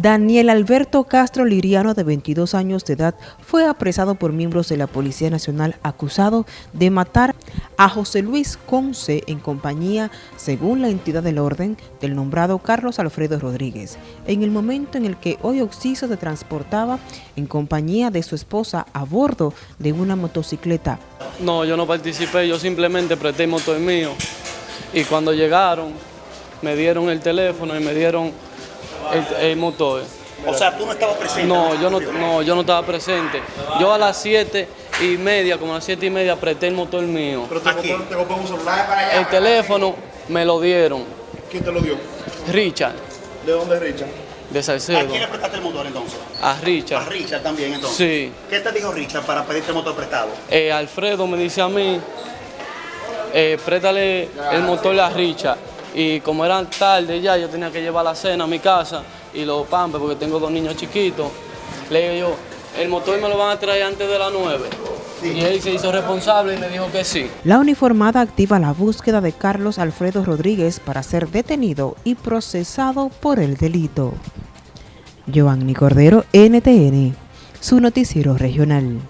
Daniel Alberto Castro Liriano, de 22 años de edad, fue apresado por miembros de la Policía Nacional acusado de matar a José Luis Conce en compañía, según la entidad del orden, del nombrado Carlos Alfredo Rodríguez, en el momento en el que hoy Oxiso se transportaba en compañía de su esposa a bordo de una motocicleta. No, yo no participé, yo simplemente presté el motor mío y cuando llegaron me dieron el teléfono y me dieron el, motor. O sea, tú no estabas presente. No, yo no, no, yo no estaba presente. Yo a las siete y media, como a las siete y media, apreté el motor mío. ¿Pero te, Aquí. te un celular para allá? El teléfono me lo dieron. ¿Quién te lo dio? Richard. ¿De dónde es Richard? De Salcedo. ¿A quién le prestaste el motor entonces? A Richard. A Richard también entonces. Sí. ¿Qué te dijo Richard para pedirte el motor prestado? Eh, Alfredo me dice a mí, eh, préstale el motor a Richard y como eran tarde ya, yo tenía que llevar la cena a mi casa y los pampes porque tengo dos niños chiquitos. Le digo yo, el motor me lo van a traer antes de las 9. Y él se hizo responsable y me dijo que sí. La uniformada activa la búsqueda de Carlos Alfredo Rodríguez para ser detenido y procesado por el delito. Giovanni Cordero, NTN, su noticiero regional.